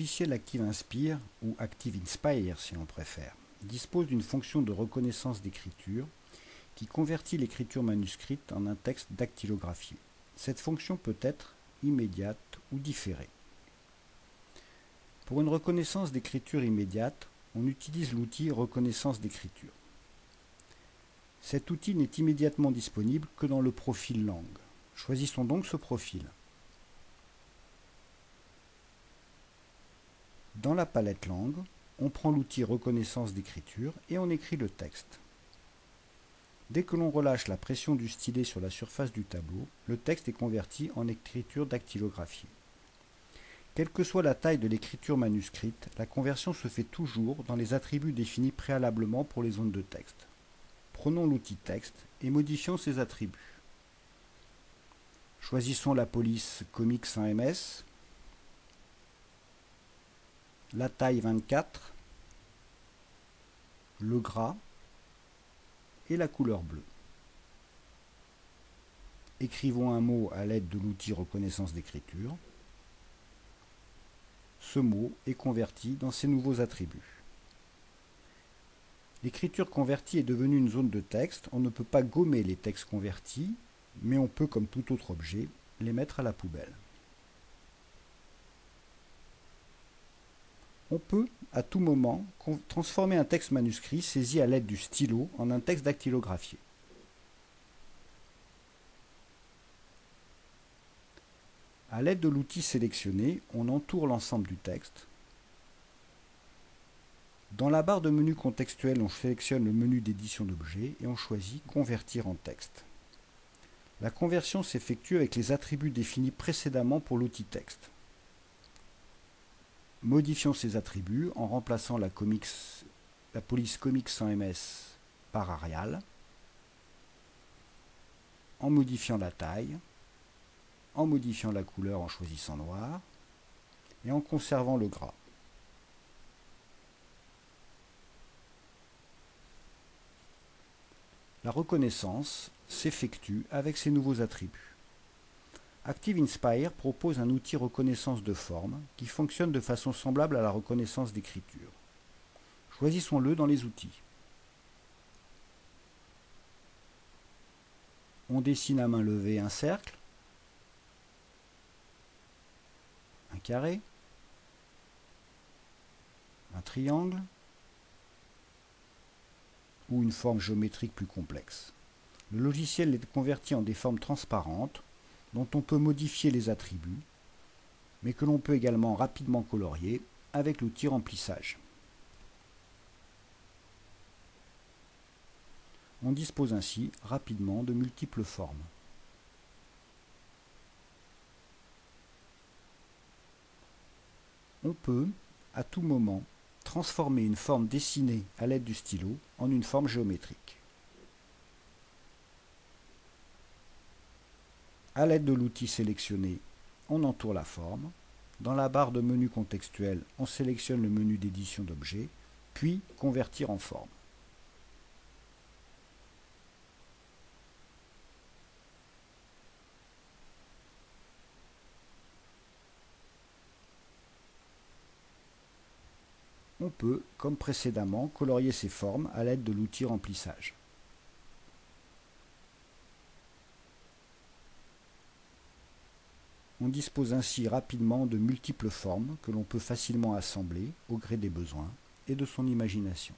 logiciel Active Inspire, ou Active Inspire si l'on préfère, dispose d'une fonction de reconnaissance d'écriture qui convertit l'écriture manuscrite en un texte dactylographié. Cette fonction peut être immédiate ou différée. Pour une reconnaissance d'écriture immédiate, on utilise l'outil reconnaissance d'écriture. Cet outil n'est immédiatement disponible que dans le profil langue. Choisissons donc ce profil. Dans la palette langue, on prend l'outil reconnaissance d'écriture et on écrit le texte. Dès que l'on relâche la pression du stylet sur la surface du tableau, le texte est converti en écriture dactylographiée. Quelle que soit la taille de l'écriture manuscrite, la conversion se fait toujours dans les attributs définis préalablement pour les zones de texte. Prenons l'outil texte et modifions ses attributs. Choisissons la police Comics 1 ms, la taille 24, le gras et la couleur bleue. Écrivons un mot à l'aide de l'outil reconnaissance d'écriture. Ce mot est converti dans ces nouveaux attributs. L'écriture convertie est devenue une zone de texte. On ne peut pas gommer les textes convertis, mais on peut, comme tout autre objet, les mettre à la poubelle. On peut, à tout moment, transformer un texte manuscrit saisi à l'aide du stylo en un texte dactylographié. À l'aide de l'outil sélectionné, on entoure l'ensemble du texte dans la barre de menu contextuel, on sélectionne le menu d'édition d'objets et on choisit Convertir en texte. La conversion s'effectue avec les attributs définis précédemment pour l'outil texte. Modifions ces attributs en remplaçant la, police Comics 100 ms par Arial, en modifiant la taille, en modifiant la couleur en choisissant noir, et en conservant le gras. La reconnaissance s'effectue avec ces nouveaux attributs. Active Inspire propose un outil reconnaissance de forme qui fonctionne de façon semblable à la reconnaissance d'écriture. Choisissons-le dans les outils. On dessine à main levée un cercle, un carré, un triangle, ou une forme géométrique plus complexe. Le logiciel les convertit en des formes transparentes dont on peut modifier les attributs, mais que l'on peut également rapidement colorier avec l'outil remplissage. On dispose ainsi rapidement de multiples formes. On peut, à tout moment, transformer une forme dessinée à l'aide du stylo en une forme géométrique. À l'aide de l'outil sélectionné, on entoure la forme. Dans la barre de menu contextuel, on sélectionne le menu d'édition d'objets, puis convertir en forme. On peut, comme précédemment, colorier ces formes à l'aide de l'outil remplissage. On dispose ainsi rapidement de multiples formes que l'on peut facilement assembler au gré des besoins et de son imagination.